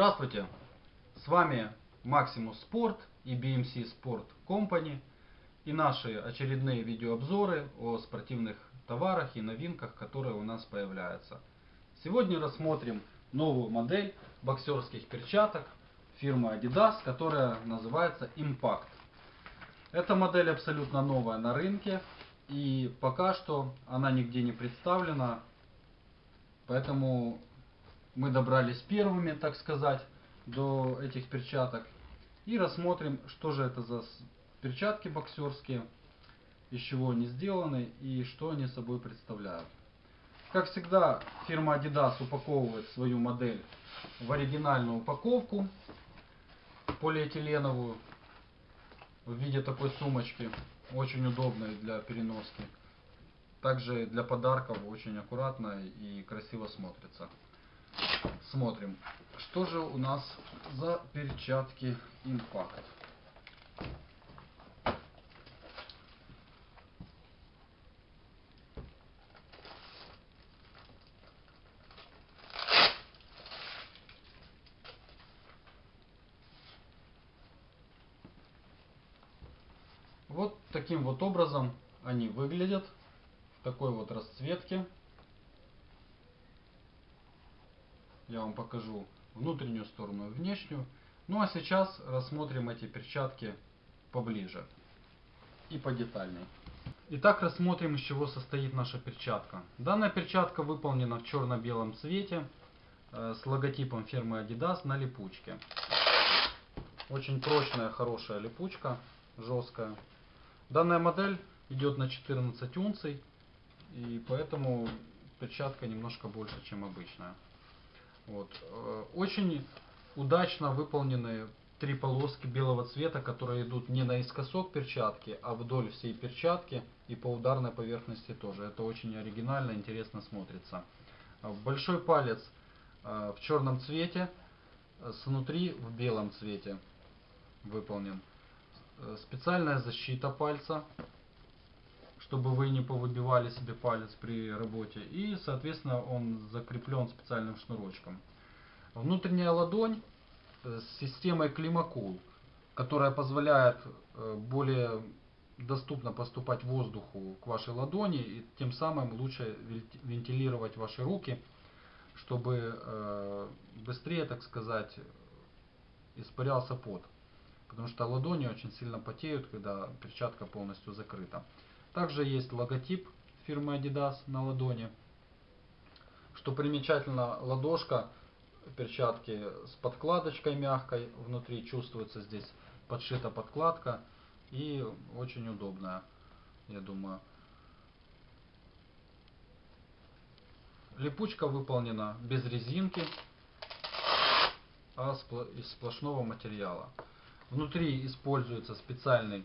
Здравствуйте! С вами Maximus Sport и BMC Sport Company и наши очередные видеообзоры о спортивных товарах и новинках, которые у нас появляются. Сегодня рассмотрим новую модель боксерских перчаток фирмы Adidas, которая называется Impact. Эта модель абсолютно новая на рынке и пока что она нигде не представлена, поэтому мы добрались первыми, так сказать, до этих перчаток. И рассмотрим, что же это за перчатки боксерские, из чего они сделаны и что они собой представляют. Как всегда, фирма Adidas упаковывает свою модель в оригинальную упаковку полиэтиленовую в виде такой сумочки, очень удобной для переноски. Также для подарков очень аккуратно и красиво смотрится. Смотрим, что же у нас за перчатки Impact. Вот таким вот образом они выглядят в такой вот расцветке. Я вам покажу внутреннюю сторону и внешнюю. Ну а сейчас рассмотрим эти перчатки поближе и подетальней. Итак, рассмотрим, из чего состоит наша перчатка. Данная перчатка выполнена в черно-белом цвете э, с логотипом фирмы Adidas на липучке. Очень прочная, хорошая липучка, жесткая. Данная модель идет на 14 унций, и поэтому перчатка немножко больше, чем обычная. Вот. Э, очень удачно выполнены три полоски белого цвета, которые идут не наискосок перчатки, а вдоль всей перчатки и по ударной поверхности тоже. Это очень оригинально, интересно смотрится. Э, большой палец э, в черном цвете, снутри в белом цвете выполнен. Специальная защита пальца, чтобы вы не повыбивали себе палец при работе. И, соответственно, он закреплен специальным шнурочком. Внутренняя ладонь с системой Климакул, которая позволяет э, более доступно поступать воздуху к вашей ладони и тем самым лучше вентилировать ваши руки, чтобы э, быстрее, так сказать, испарялся пот. Потому что ладони очень сильно потеют, когда перчатка полностью закрыта. Также есть логотип фирмы Adidas на ладони. Что примечательно, ладошка перчатки с подкладочкой мягкой, внутри чувствуется здесь подшита подкладка и очень удобная, я думаю. Липучка выполнена без резинки, а из сплошного материала. Внутри используется специальный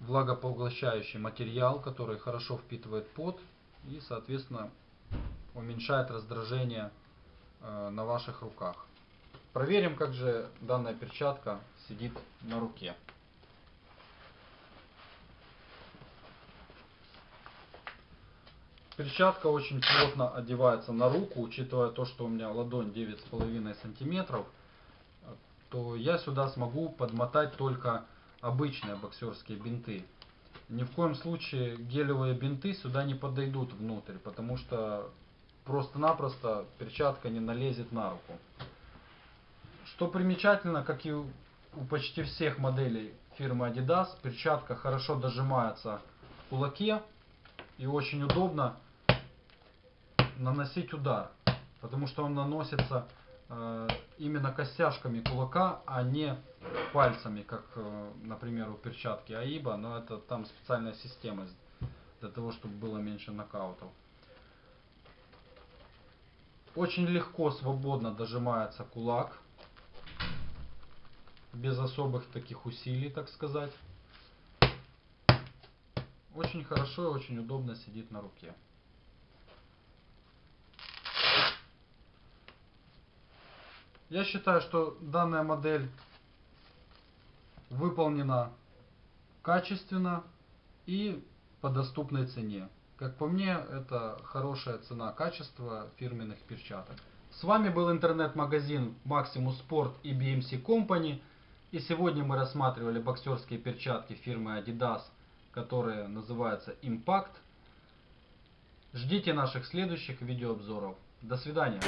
влагопоглощающий материал, который хорошо впитывает пот и, соответственно, уменьшает раздражение э, на ваших руках. Проверим, как же данная перчатка сидит на руке. Перчатка очень плотно одевается на руку, учитывая то, что у меня ладонь 9,5 сантиметров, то я сюда смогу подмотать только обычные боксерские бинты. Ни в коем случае гелевые бинты сюда не подойдут внутрь, потому что просто-напросто перчатка не налезет на руку. Что примечательно, как и у почти всех моделей фирмы Adidas, перчатка хорошо дожимается в кулаке и очень удобно наносить удар, потому что он наносится именно костяшками кулака, а не пальцами, как, э, например, у перчатки Аиба, но это там специальная система для того, чтобы было меньше нокаутов. Очень легко, свободно дожимается кулак, без особых таких усилий, так сказать. Очень хорошо и очень удобно сидит на руке. Я считаю, что данная модель выполнена качественно и по доступной цене. Как по мне, это хорошая цена качества фирменных перчаток. С вами был интернет-магазин Maximus Sport и BMC Company. И сегодня мы рассматривали боксерские перчатки фирмы Adidas, которые называются Impact. Ждите наших следующих видеообзоров. До свидания.